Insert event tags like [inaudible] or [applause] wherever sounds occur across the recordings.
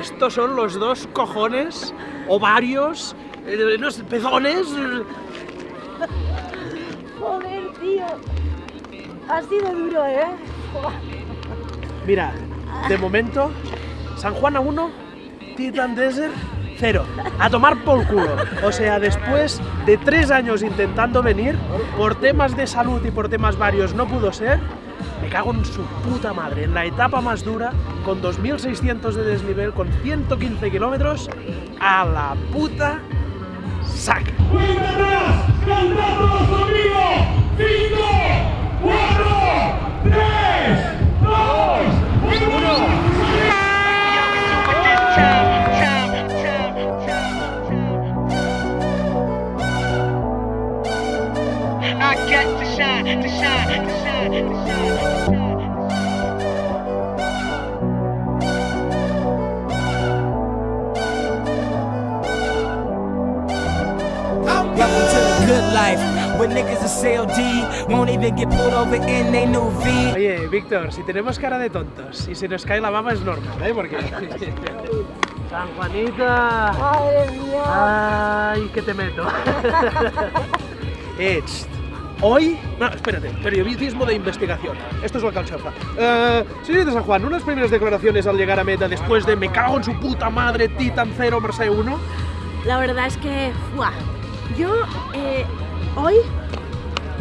estos son los dos cojones, ovarios, eh, no sé, pezones. Joder, tío. Ha sido duro, ¿eh? Mira, de momento, San Juan a 1, Titan Desert 0. A tomar por culo. O sea, después de tres años intentando venir, por temas de salud y por temas varios no pudo ser, cago en su puta madre. En la etapa más dura, con 2.600 de desnivel, con 115 kilómetros, a la puta saca. Life. When niggas are CLD, won't even get pulled over in they new V. Oye, Víctor, si tenemos cara de tontos y se nos cae la baba es normal, ¿eh? Porque... [laughs] San Juanita... Madre mía. Ay, que te meto. [laughs] eh. Hoy... No, espérate, periodismo de investigación. Esto es lo que alcanza. Eh, señorita San Juan, unas primeras declaraciones al llegar a meta después de me cago en su puta madre, Titan 0, Mercedes 1. La verdad es que, ¡fua! yo eh, hoy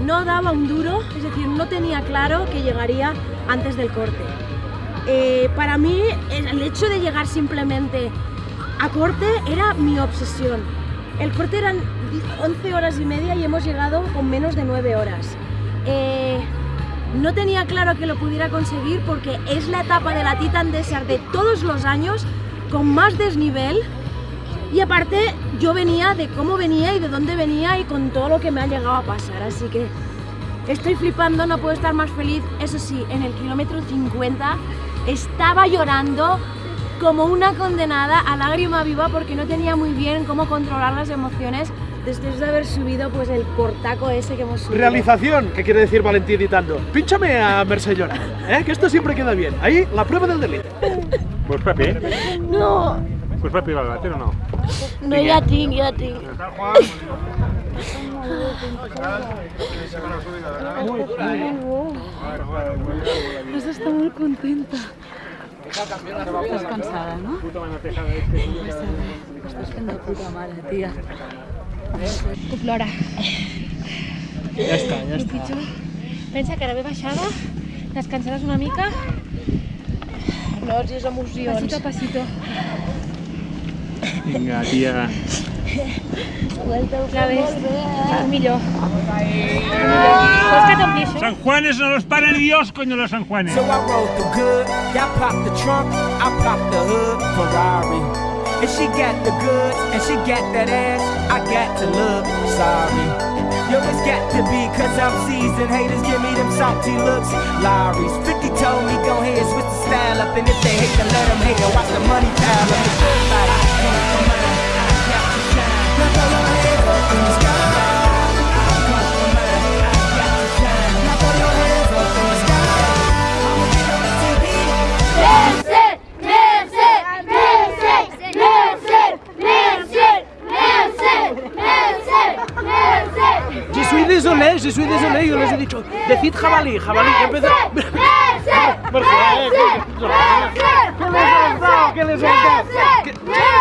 no daba un duro, es decir, no tenía claro que llegaría antes del corte. Eh, para mí, el hecho de llegar simplemente a corte era mi obsesión. El corte eran 11 horas y media y hemos llegado con menos de 9 horas. Eh, no tenía claro que lo pudiera conseguir porque es la etapa de la Titan Desert de todos los años con más desnivel y aparte yo venía de cómo venía y de dónde venía y con todo lo que me ha llegado a pasar, así que estoy flipando, no puedo estar más feliz. Eso sí, en el kilómetro 50 estaba llorando como una condenada a lágrima viva porque no tenía muy bien cómo controlar las emociones después de haber subido pues el portaco ese que hemos subido. Realización, ¿qué quiere decir Valentín editando? Pínchame a Mercedes llorar, ¿eh? Que esto siempre queda bien. Ahí, la prueba del delito. Pues Pepi, No, pues Pepi va a bater o no? no ya tinc, ya tinc. Eso [laughs] está muy contenta. Estàs cansada, no? Puta manoteja de este. Estàs fent de puta mare, tia. Puc plorar. Ja està, ja I pitjor, pensa que ara ve baixada, descansaràs una mica, Nervis, emocions. pasito a pasito. Vinga, tia. Ves, és millor. Vols que t'ompli això? San Juanes no los para ni Dios, coño, los San Juanes. So I rolled through good. Y'all pop the trunk, I pop the hood. Ferrari. And she got the goods, and she got that ass. I got to look sorry. Yo, it's got to be cause I'm seasoned. Haters give me them salty looks. Lowry's 50 told me go ahead, switch the style up. And if they hate, then let them hate. And watch the money pile je suis désolé, yo les he dicho, decid jabalí, jabalí, que empezó... ¿Qué les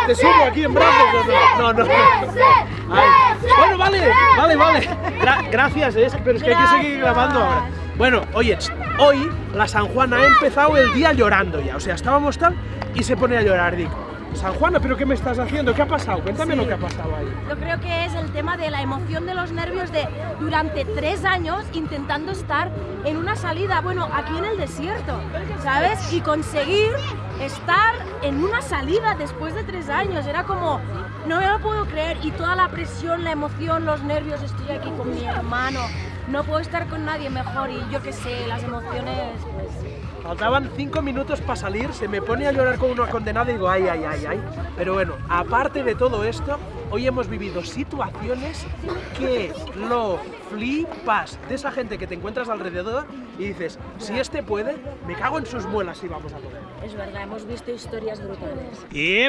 ¿Te subo aquí en brazos no? No, no. Bueno, vale, vale, vale. Gra- gracias, es, pero es que hay que seguir grabando ahora. Bueno, oye, hoy la San Juana ha empezado el día llorando ya. O sea, estábamos tal y se pone a llorar. Digo, San Juana, ¿pero qué me estás haciendo? ¿Qué ha pasado? Cuéntame lo que ha pasado ahí. Yo creo que es el tema de la emoción de los nervios de durante tres años intentando estar en una salida, bueno, aquí en el desierto, ¿sabes? Y conseguir estar en una salida después de tres años. Era como, no me lo puedo creer. Y toda la presión, la emoción, los nervios, estoy aquí con mi hermano. No puedo estar con nadie mejor y yo qué sé, las emociones, pues... Faltaban cinco minutos para salir, se me pone a llorar como una condenada y digo, ay, ay, ay, ay. Pero bueno, aparte de todo esto, hoy hemos vivido situaciones que lo flipas de esa gente que te encuentras alrededor y dices, si este puede, me cago en sus muelas y vamos a poder. Es verdad, hemos visto historias brutales. Y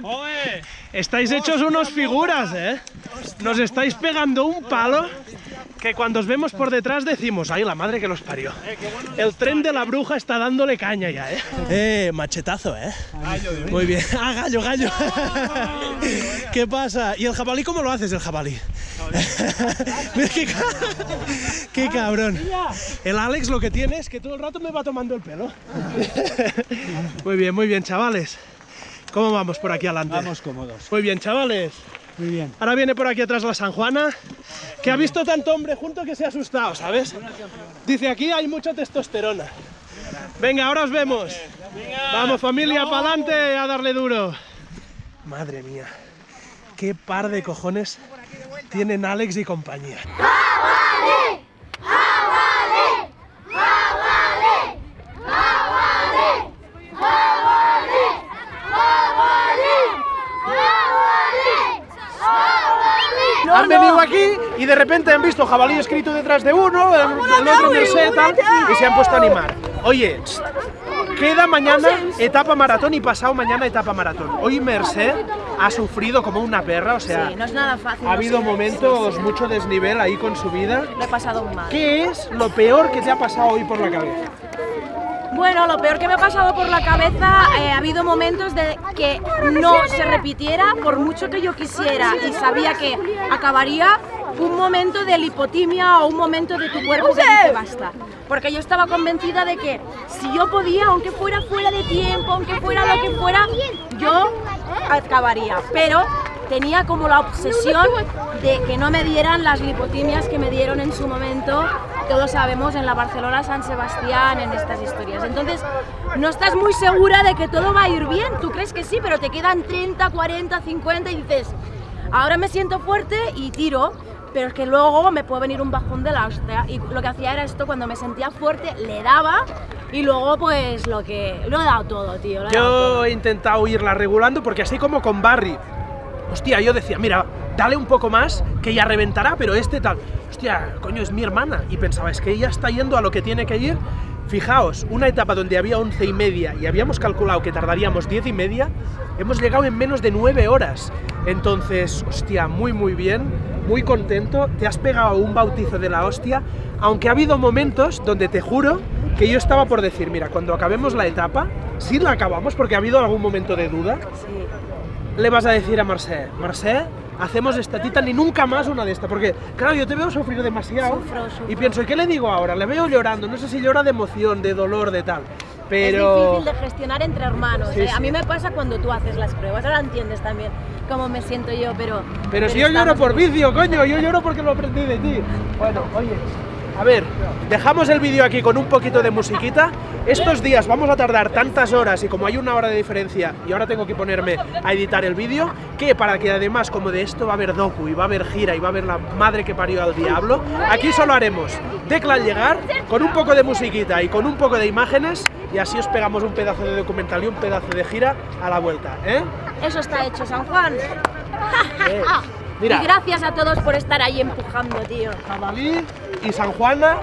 estáis hechos unos figuras, ¿eh? Nos estáis pegando un palo que cuando os vemos por detrás decimos, ay, la madre que los parió. El tren de la bruja está dándole caña ya, ¿eh? Eh, machetazo, ¿eh? Muy bien. Ah, gallo, gallo. ¿Qué pasa? ¿Y el jabalí cómo lo haces, el jabalí? Qué, qué cabrón. El Alex lo que tiene es que todo el rato me va tomando el pelo. Muy bien, muy bien, chavales. ¿Cómo vamos por aquí adelante? Vamos cómodos. Muy bien, chavales. Muy bien. Ahora viene por aquí atrás la San Juana, que ha visto tanto hombre junto que se ha asustado, ¿sabes? Dice, aquí hay mucha testosterona. Venga, ahora os vemos. Vamos familia, para adelante a darle duro. Madre mía, qué par de cojones tienen Alex y compañía. han venido aquí y de repente han visto jabalí escrito detrás de uno, el, el otro Merced tal, y se han puesto a animar. Oye, queda mañana etapa maratón y pasado mañana etapa maratón. Hoy Merced ha sufrido como una perra, o sea, Sí, no es nada fácil. ha habido momentos sí. mucho desnivel ahí con su vida. Lo he pasado mal. ¿Qué es lo peor que te ha pasado hoy por la cabeza? Bueno, lo peor que me ha pasado por la cabeza, eh, ha habido momentos de que no se repitiera por mucho que yo quisiera y sabía que acabaría un momento de lipotimia o un momento de tu cuerpo que dice basta. Porque yo estaba convencida de que si yo podía, aunque fuera fuera de tiempo, aunque fuera lo que fuera, yo acabaría. Pero tenía como la obsesión de que no me dieran las lipotimias que me dieron en su momento, todos sabemos, en la Barcelona San Sebastián, en estas historias. Entonces, no estás muy segura de que todo va a ir bien, tú crees que sí, pero te quedan 30, 40, 50 y dices, ahora me siento fuerte y tiro. Pero es que luego me puede venir un bajón de la hostia. Y lo que hacía era esto, cuando me sentía fuerte, le daba y luego pues lo que... Lo he dado todo, tío. todo. Yo he intentado irla regulando porque así como con Barry, hostia, yo decía, mira, dale un poco más que ya reventará, pero este tal, hostia, coño, es mi hermana. Y pensaba, es que ella está yendo a lo que tiene que ir. Fijaos, una etapa donde había 11 y media y habíamos calculado que tardaríamos 10 y media, hemos llegado en menos de 9 horas. Entonces, hostia, muy muy bien, muy contento, te has pegado un bautizo de la hostia, aunque ha habido momentos donde te juro que yo estaba por decir, mira, cuando acabemos la etapa, si la acabamos, porque ha habido algún momento de duda, Sí. le vas a decir a Marcé, Marcé, hacemos esta tita ni nunca más una de esta, porque claro, yo te veo sufrir demasiado Sufro, sufro. y pienso, ¿y qué le digo ahora? Le veo llorando, no sé si llora de emoción, de dolor, de tal, pero... Es difícil de gestionar entre hermanos. Sí, ¿eh? A sí. mí me pasa cuando tú haces las pruebas. Ahora entiendes también cómo me siento yo, pero. Pero si yo lloro por vicio, coño, yo lloro porque lo aprendí de ti. Bueno, oye, a ver, dejamos el vídeo aquí con un poquito de musiquita. Estos días vamos a tardar tantas horas y como hay una hora de diferencia y ahora tengo que ponerme a editar el vídeo, que para que además como de esto va a haber docu y va a haber gira y va a haber la madre que parió al diablo, aquí solo haremos Decla al llegar con un poco de musiquita y con un poco de imágenes y así os pegamos un pedazo de documental y un pedazo de gira a la vuelta, ¿eh? Eso está hecho, San Juan. [laughs] Eh, Mira. Y gracias a todos por estar ahí empujando, tío. Jabalí y San Juana.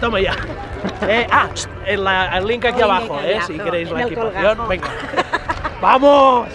Toma ya. [laughs] Eh, ah, el, el link aquí abajo, eh, si queréis la en equipación. Venga. [laughs] ¡Vamos!